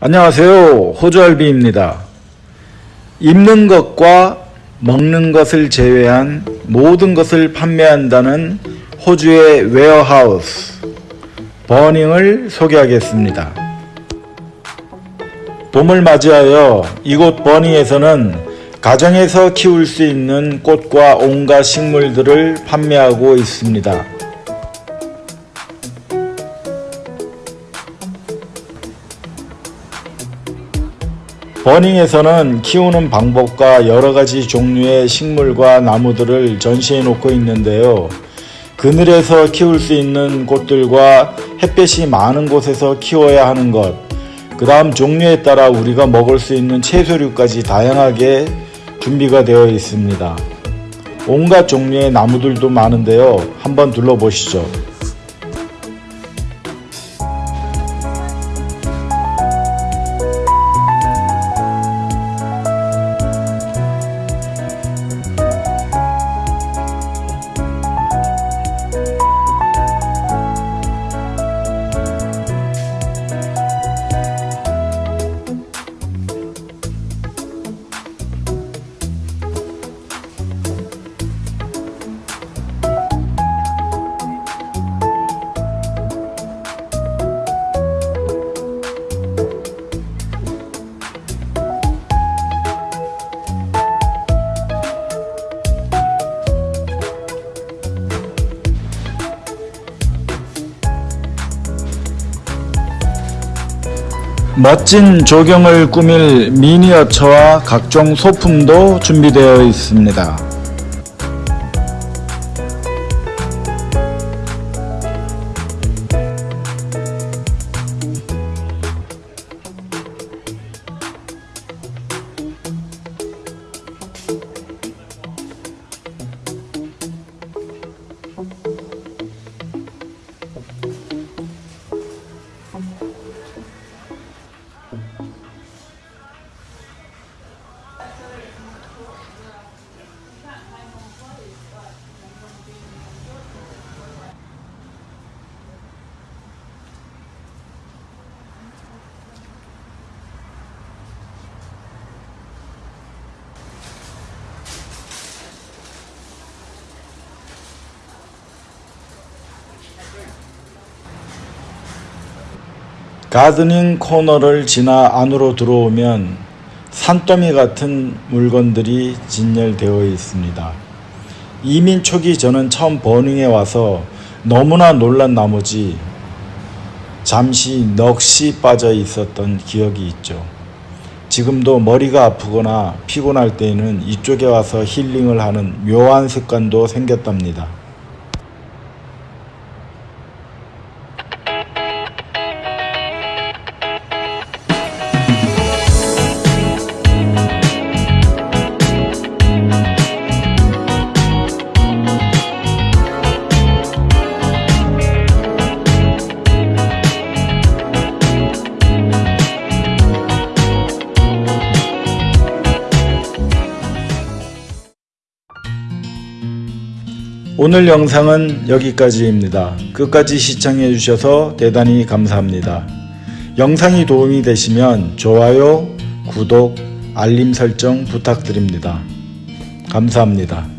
안녕하세요. 호주알비입니다. 입는 것과 먹는 것을 제외한 모든 것을 판매한다는 호주의 warehouse Bunning을 소개하겠습니다. 봄을 맞이하여 이곳 Bunning에서는 가정에서 키울 수 있는 꽃과 온갖 식물들을 판매하고 있습니다. 버닝에서는 키우는 방법과 여러가지 종류의 식물과 나무들을 전시해 놓고 있는데요. 그늘에서 키울 수 있는 곳들과 햇볕이 많은 곳에서 키워야 하는 것, 그 다음 종류에 따라 우리가 먹을 수 있는 채소류까지 다양하게 준비가 되어 있습니다. 온갖 종류의 나무들도 많은데요. 한번 둘러보시죠. 멋진 조경을 꾸밀 미니어처와 각종 소품도 준비되어 있습니다. 가드닝 코너를 지나 안으로 들어오면 산더미 같은 물건들이 진열되어 있습니다. 이민 초기 저는 처음 버닝에 와서 너무나 놀란 나머지 잠시 넋이 빠져 있었던 기억이 있죠. 지금도 머리가 아프거나 피곤할 때에는 이쪽에 와서 힐링을 하는 묘한 습관도 생겼답니다. 오늘 영상은 여기까지입니다. 끝까지 시청해 주셔서 대단히 감사합니다. 영상이 도움이 되시면 좋아요, 구독, 알림 설정 부탁드립니다. 감사합니다.